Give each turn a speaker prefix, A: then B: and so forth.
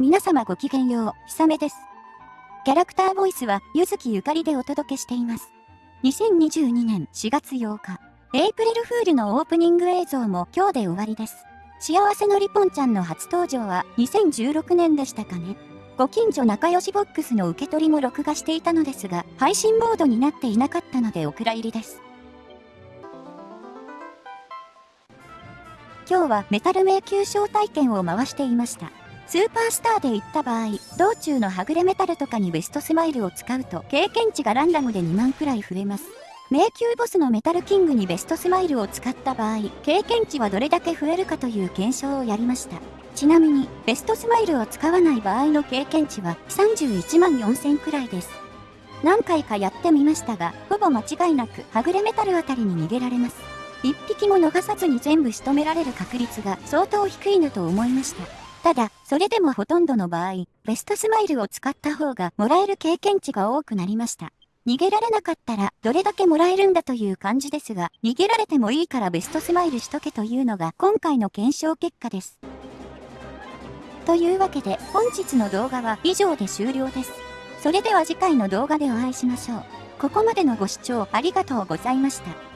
A: 皆様ごきげんよう、ひさめです。キャラクターボイスは、ゆずきゆかりでお届けしています。2022年4月8日、エイプリルフールのオープニング映像も今日で終わりです。幸せのりぽんちゃんの初登場は2016年でしたかね。ご近所仲良しボックスの受け取りも録画していたのですが、配信モードになっていなかったのでお蔵入りです。今日はメタル迷宮招待券を回していました。スーパースターで行った場合、道中のはぐれメタルとかにベストスマイルを使うと経験値がランダムで2万くらい増えます。迷宮ボスのメタルキングにベストスマイルを使った場合、経験値はどれだけ増えるかという検証をやりました。ちなみに、ベストスマイルを使わない場合の経験値は31万4000くらいです。何回かやってみましたが、ほぼ間違いなく、はぐれメタルあたりに逃げられます。一匹も逃さずに全部仕留められる確率が相当低いなと思いました。ただ、それでもほとんどの場合、ベストスマイルを使った方がもらえる経験値が多くなりました。逃げられなかったらどれだけもらえるんだという感じですが、逃げられてもいいからベストスマイルしとけというのが今回の検証結果です。というわけで本日の動画は以上で終了です。それでは次回の動画でお会いしましょう。ここまでのご視聴ありがとうございました。